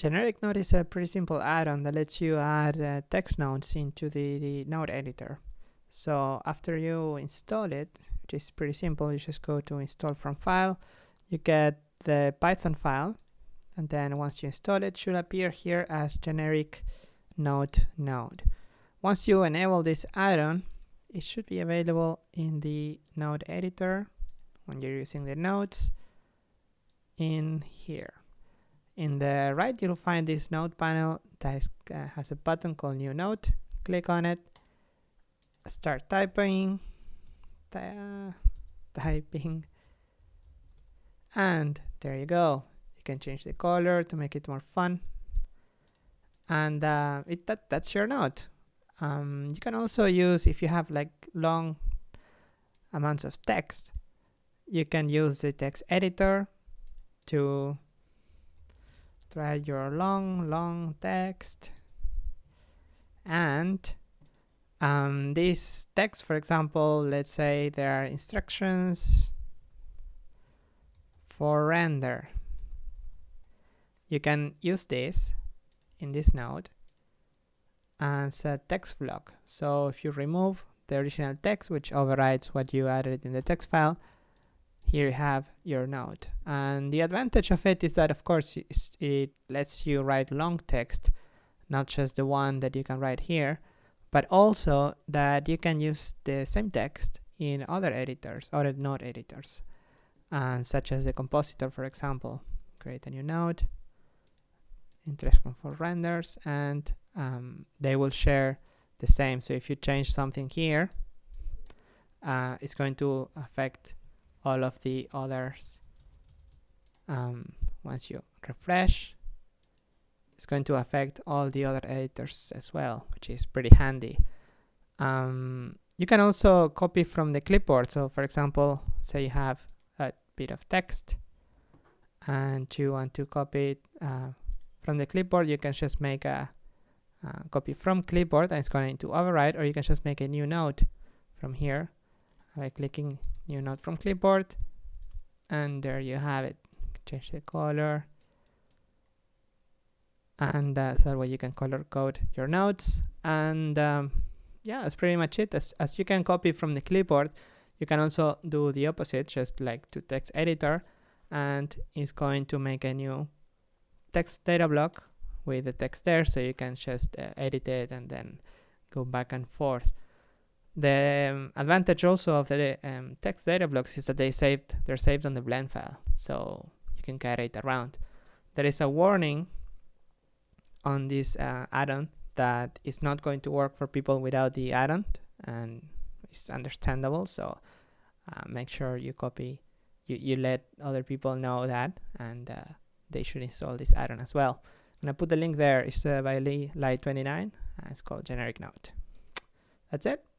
Generic Node is a pretty simple add-on that lets you add uh, text nodes into the, the node editor. So after you install it, which is pretty simple, you just go to install from file, you get the Python file, and then once you install it, it should appear here as generic node node. Once you enable this add-on, it should be available in the node editor when you're using the nodes in here. In the right, you'll find this node panel that is, uh, has a button called new node. Click on it, start typing, uh, typing, and there you go. You can change the color to make it more fun. And uh, it, that, that's your node. Um, you can also use, if you have like long amounts of text, you can use the text editor to write your long, long text. And um, this text, for example, let's say there are instructions for render. You can use this in this node and set text block. So if you remove the original text, which overrides what you added in the text file, here you have your node. And the advantage of it is that, of course, it lets you write long text, not just the one that you can write here, but also that you can use the same text in other editors, other node editors, such as the compositor, for example. Create a new node, interest for renders, and um, they will share the same. So if you change something here, uh, it's going to affect all of the others. Um, once you refresh it's going to affect all the other editors as well which is pretty handy. Um, you can also copy from the clipboard. So for example say you have a bit of text and you want to copy it uh, from the clipboard you can just make a uh, copy from clipboard and it's going to override or you can just make a new note from here by clicking new note from clipboard. And there you have it. Change the color. And uh, so that way you can color code your notes. And um, yeah that's pretty much it. As, as you can copy from the clipboard you can also do the opposite just like to text editor. And it's going to make a new text data block with the text there so you can just uh, edit it and then go back and forth the um, advantage also of the um, text data blocks is that they saved they're saved on the blend file, so you can carry it around. There is a warning on this uh, add-on that is not going to work for people without the add-on, and it's understandable. So uh, make sure you copy, you you let other people know that, and uh, they should install this add-on as well. And I put the link there. It's uh, by Lee Light 29. it's called Generic Node. That's it.